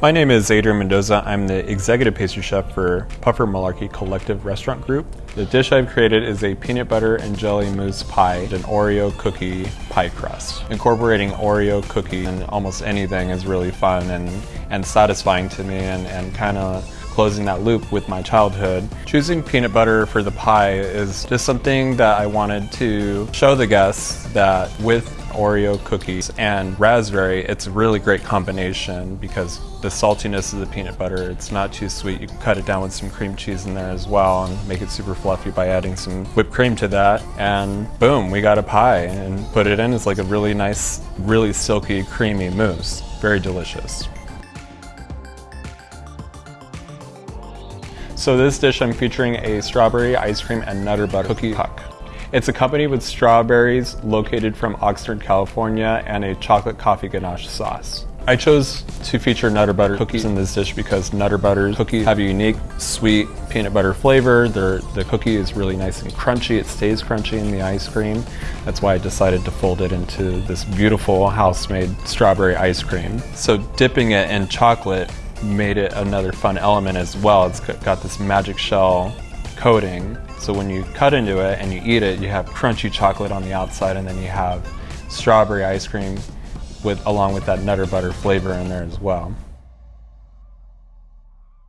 My name is Adrian Mendoza. I'm the executive pastry chef for Puffer Malarkey Collective Restaurant Group. The dish I've created is a peanut butter and jelly mousse pie, an Oreo cookie pie crust. Incorporating Oreo cookie in almost anything is really fun and, and satisfying to me and, and kind of closing that loop with my childhood. Choosing peanut butter for the pie is just something that I wanted to show the guests that with Oreo cookies and raspberry, it's a really great combination because the saltiness of the peanut butter, it's not too sweet. You can cut it down with some cream cheese in there as well and make it super fluffy by adding some whipped cream to that. And boom, we got a pie and put it in. It's like a really nice, really silky, creamy mousse. Very delicious. So this dish I'm featuring a strawberry ice cream and nutter butter cookie puck. It's accompanied with strawberries located from Oxnard, California and a chocolate coffee ganache sauce. I chose to feature Nutter Butter cookies in this dish because Nutter Butter cookies have a unique sweet peanut butter flavor. They're, the cookie is really nice and crunchy. It stays crunchy in the ice cream. That's why I decided to fold it into this beautiful house-made strawberry ice cream. So dipping it in chocolate made it another fun element as well. It's got this magic shell coating. So when you cut into it and you eat it, you have crunchy chocolate on the outside and then you have strawberry ice cream with along with that nutter butter flavor in there as well.